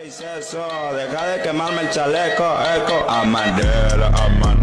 ¿Qué eso? Deja de quemarme el chaleco, eco. Amadera, amadera.